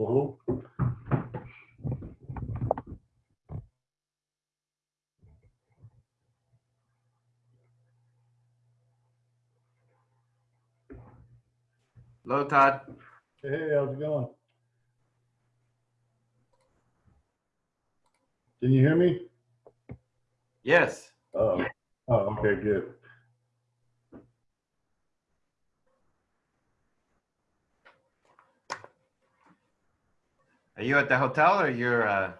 Hello? Hello, Todd. Hey, how's it going? Can you hear me? Yes. Oh, oh, okay, good. Are you at the hotel or you're, uh,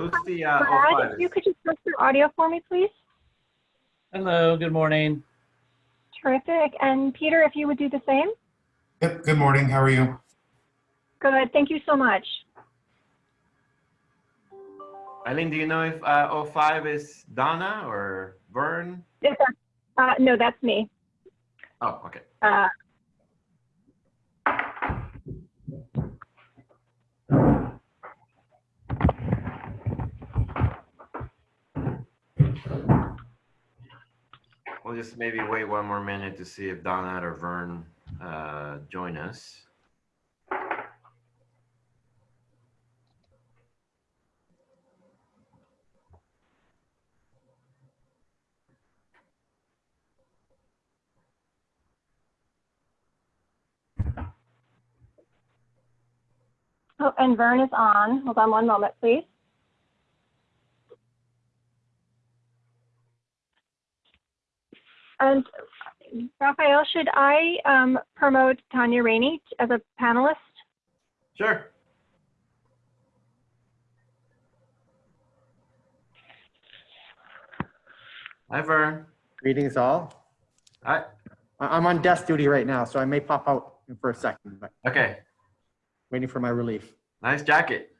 who's the, uh, Brad, if you could just test your audio for me, please. Hello, good morning. Terrific. And Peter, if you would do the same. Yep, good morning. How are you? Good. Thank you so much. Eileen, do you know if, uh, 05 is Donna or Vern? Yes. Uh, no, that's me. Oh, okay. Uh, We'll just maybe wait one more minute to see if Donna or Vern, uh, join us. oh, and Vern is on. Hold on one moment, please. And Raphael, should I um, promote Tanya Rainey as a panelist? Sure. Hi, Vern. Greetings all. Hi. I- I'm on desk duty right now, so I may pop out for a second, but Okay. waiting for my relief. Nice jacket.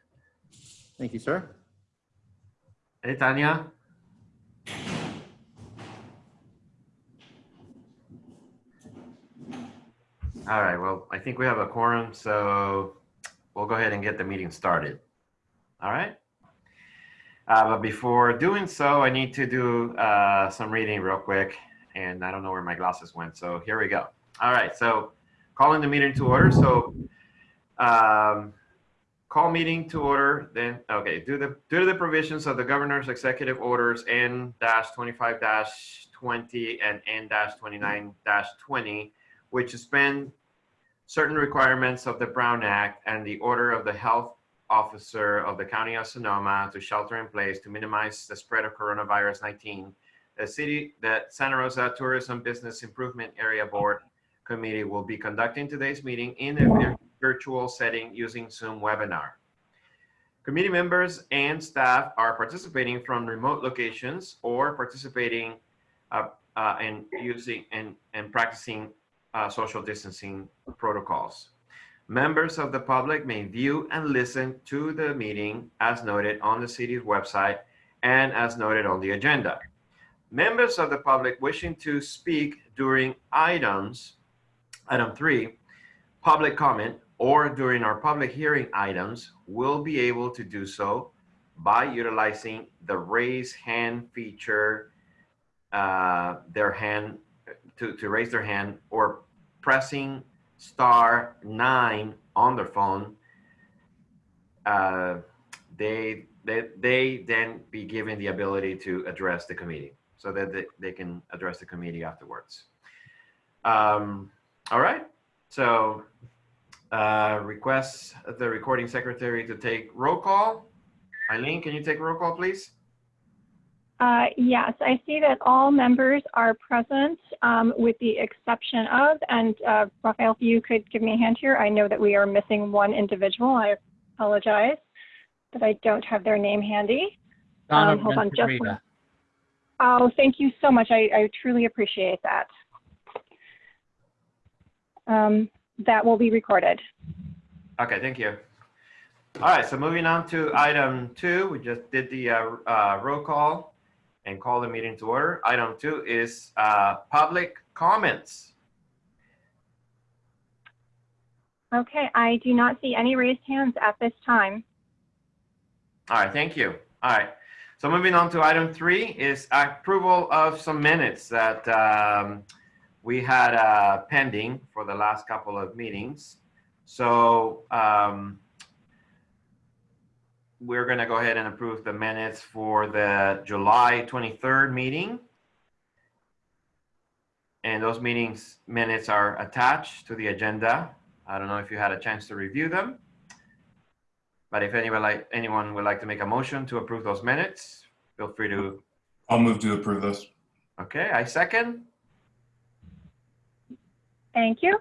Thank you, sir. Hey, Tanya. All right, well, I think we have a quorum, so we'll go ahead and get the meeting started. All right? Uh, but before doing so, I need to do uh, some reading real quick, and I don't know where my glasses went, so here we go. All right, so calling the meeting to order. So um, call meeting to order, then, okay, due to, due to the provisions of the governor's executive orders N-25-20 and N-29-20, which suspend certain requirements of the Brown Act and the order of the health officer of the county of Sonoma to shelter in place to minimize the spread of coronavirus 19. The city, the Santa Rosa Tourism Business Improvement Area Board Committee will be conducting today's meeting in a virtual setting using Zoom webinar. Committee members and staff are participating from remote locations or participating uh, uh, and using and, and practicing uh, social distancing protocols. Members of the public may view and listen to the meeting as noted on the city's website and as noted on the agenda. Members of the public wishing to speak during items, item three, public comment, or during our public hearing items will be able to do so by utilizing the raise hand feature, uh, their hand, to, to raise their hand or pressing star nine on their phone. Uh, they, they, they then be given the ability to address the committee so that they, they can address the committee afterwards. Um, all right, so uh, request the recording secretary to take roll call. Eileen, can you take roll call, please? Uh, Yes, I see that all members are present um, with the exception of, and uh, Raphael, if you could give me a hand here, I know that we are missing one individual. I apologize that I don't have their name handy. Donna Um, hold on just Venturita. one- Oh, thank you so much. I, I truly appreciate that. Um, That will be recorded. Okay, thank you. All right, so moving on to item two, we just did the uh, uh, roll call and call the meeting to order. Item two is uh, public comments. Okay, I do not see any raised hands at this time. All right, thank you. All right, so moving on to item three is approval of some minutes that um, we had uh, pending for the last couple of meetings. So um, we're going to go ahead and approve the minutes for the July 23rd meeting. And those meetings minutes are attached to the agenda. I don't know if you had a chance to review them. But if anyone like, anyone would like to make a motion to approve those minutes, feel free to, I'll move to approve those. okay, I second. Thank you.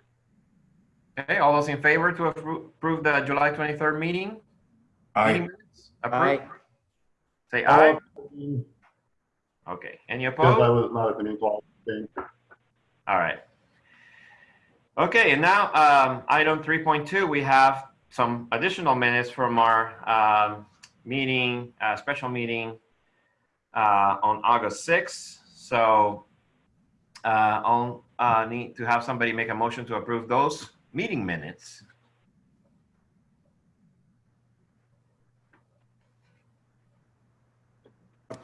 Okay, all those in favor to approve the July 23rd meeting? meeting Aye. minutes? Aye. Approve? Say aye. Because Okay, any I was not at the meeting, so All right. Okay, and now, um, item 3.2, we have some additional minutes from our, um, meeting, uh, special meeting, uh, on August 6th. So, uh, I'll, uh, need to have somebody make a motion to approve those meeting minutes.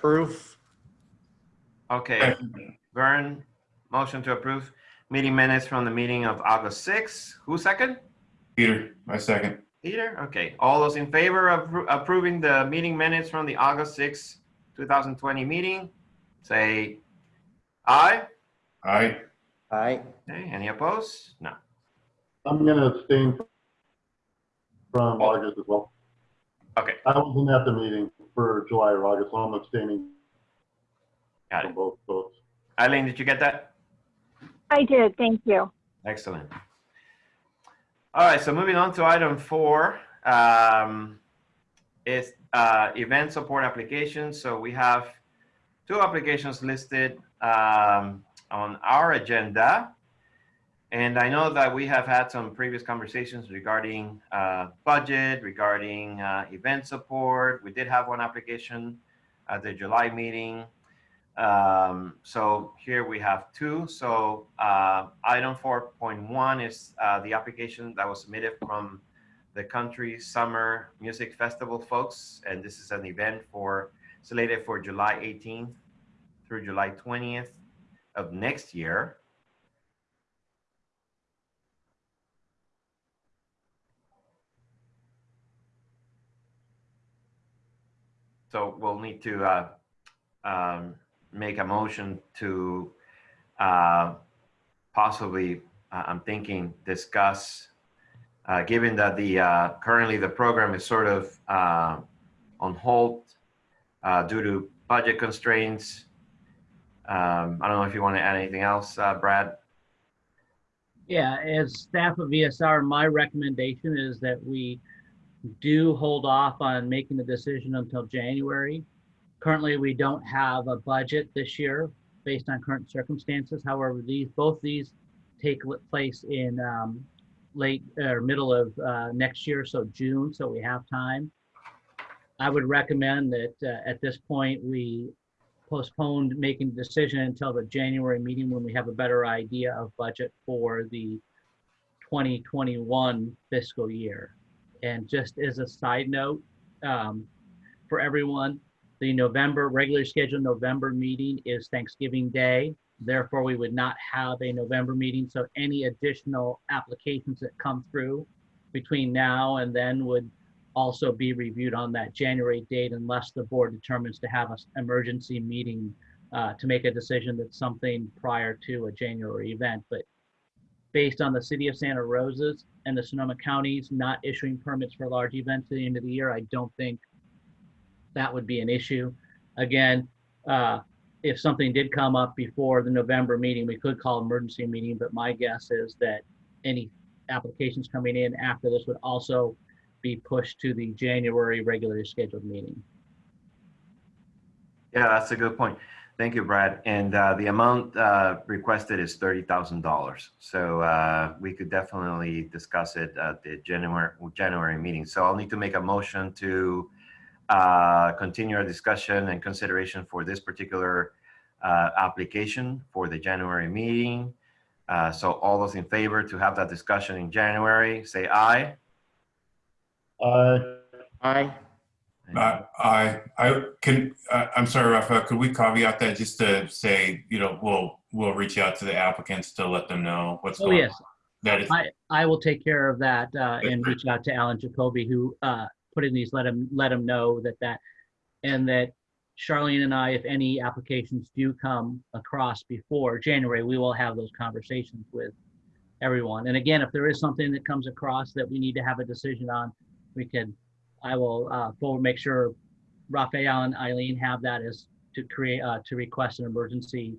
Approve. Okay, Vern, motion to approve meeting minutes from the meeting of August 6th. Who second? Peter, my second. Peter, okay. All those in favor of approving the meeting minutes from the August 6, 2020 meeting, say aye. Aye. Aye. Okay, any opposed? No. I'm gonna abstain from August as well. Okay, I wasn't at the meeting for July or August, so I'm abstaining got from it. both votes. Eileen, did you get that? I did, thank you. Excellent. All right, so moving on to item four, um, is, uh, event support applications. So we have two applications listed, um, on our agenda. And I know that we have had some previous conversations regarding, uh, budget, regarding, uh, event support. We did have one application at the July meeting. Um, so here we have two. So uh, item 4.1 is uh, the application that was submitted from the Country Summer Music Festival folks. And this is an event for slated for July 18th through July 20th of next year. So we'll need to uh, um, make a motion to uh, possibly, uh, I'm thinking, discuss, uh, given that the, uh, currently the program is sort of uh, on hold due to budget constraints. Um, I don't know if you want to add anything else, Brad? Yeah, as staff of ESR, my recommendation is that we do hold off on making the decision until January. Currently, we don't have a budget this year based on current circumstances. However, these, both these take place in um, late or middle of uh, next year, so June, so we have time. I would recommend that uh, at this point, we postpone making the decision until the January meeting when we have a better idea of budget for the 2021 fiscal year. And just as a side note, um, for everyone, the November, regular scheduled November meeting is Thanksgiving Day. Therefore, we would not have a November meeting. So any additional applications that come through between now and then would also be reviewed on that January date unless the board determines to have an emergency meeting uh, to make a decision that's something prior to a January event. But based on the city of Santa Rosa's and the Sonoma counties not issuing permits for large events at the end of the year, I don't think that would be an issue. Again, uh, if something did come up before the November meeting, we could call emergency meeting, but my guess is that any applications coming in after this would also be pushed to the January regularly scheduled meeting. Yeah, that's a good point. Thank you, Brad. And uh, the amount uh, requested is $30,000. So uh, we could definitely discuss it at the January, January meeting. So I'll need to make a motion to uh, continue our discussion and consideration for this particular uh, application for the January meeting. Uh, So all those in favor to have that discussion in January, say aye. Aye. Aye. Uh, I, I can, uh, I'm sorry, Rafael, could we caveat that just to say, you know, we'll, we'll reach out to the applicants to let them know what's Oh, going on? yes, That is, I, I will take care of that uh, and reach out to Alan Jacoby, who uh, put in these, let him, let him know that that, and that Charlene and I, if any applications do come across before January, we will have those conversations with everyone. And again, if there is something that comes across that we need to have a decision on, we can, I will uh, forward, make sure Raphael and Eileen have that as to create, uh, to request an emergency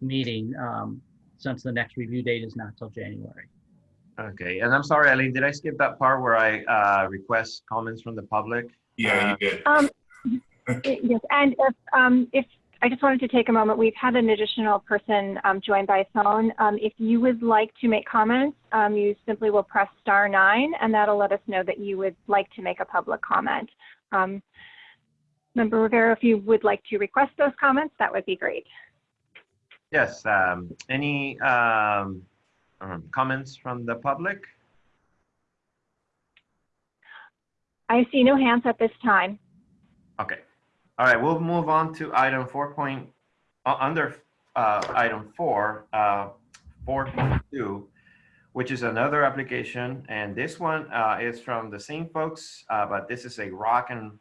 meeting, um, since the next review date is not till January. Okay, and I'm sorry, Eileen, did I skip that part where I uh, request comments from the public? yeah, you did. Um, Yes, and if, um, if, I just wanted to take a moment, we've had an additional person um, join by phone. Um, If you would like to make comments, um, you simply will press star nine, and that'll let us know that you would like to make a public comment. Um, Member Rivera, if you would like to request those comments, that would be great. Yes, um, any um, um, comments from the public? I see no hands at this time. Okay, all right, we'll move on to item four point, uh, under uh, item four, uh, 4.2, which is another application, and this one uh, is from the same folks, uh, but this is a rock and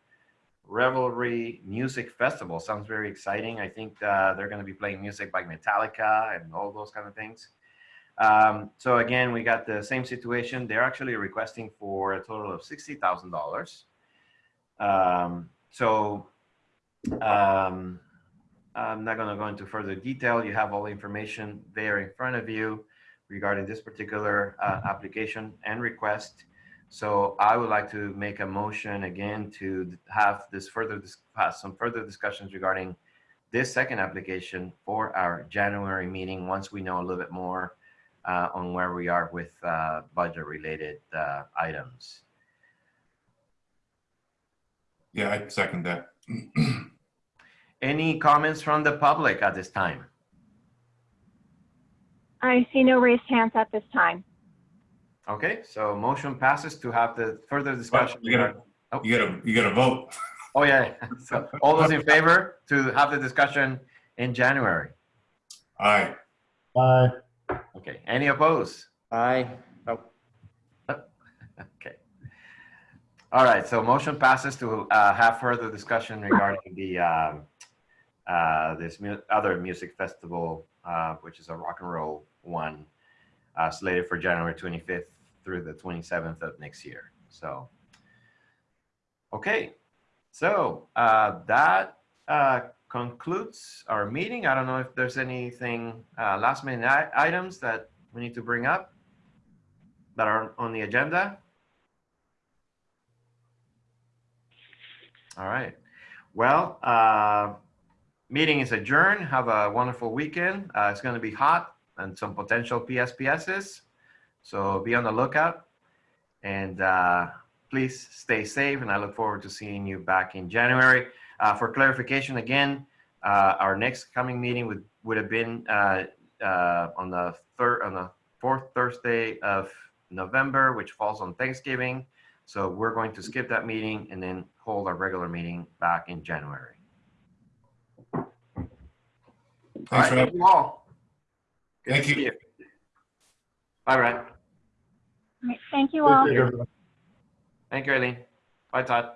revelry music festival. Sounds very exciting. I think uh, they're going to be playing music by Metallica and all those kind of things. Um, so again, we got the same situation. They're actually requesting for a total of sixty thousand dollars. Um, so um, I'm not going to go into further detail. You have all the information there in front of you regarding this particular uh, application and request. So I would like to make a motion again to have this further, have some further discussions regarding this second application for our January meeting, once we know a little bit more uh, on where we are with uh, budget-related uh, items. Yeah, I second that. Any comments from the public at this time? I see no raised hands at this time. Okay, so motion passes to have the further discussion. you gotta- oh, You gotta, you gotta vote. Oh, yeah. So all those in favor to have the discussion in January? Aye. Aye. Okay, any opposed? Aye. Oh, Okay. All right, so motion passes to uh, have further discussion regarding the, um, uh, this mu- other music festival, uh, which is a rock and roll one, uh, slated for January 25th through the 27th of next year. So, okay, so uh, that uh, concludes our meeting. I don't know if there's anything, last minute items that we need to bring up that are on the agenda? All right. Well, uh, meeting is adjourned. Have a wonderful weekend. Uh, it's going to be hot and some potential PSPSs. So be on the lookout and uh, please stay safe. And I look forward to seeing you back in January. Uh, for clarification, again, uh, our next coming meeting would, would have been uh, uh, on the third, on the fourth Thursday of November, which falls on Thanksgiving. So we're going to skip that meeting and then hold our regular meeting back in January. Thanks right, for thank that. you all. Good Thank you. see All right. All right, Thank you all. Appreciate everyone. Thank you, Eileen. Bye, Todd.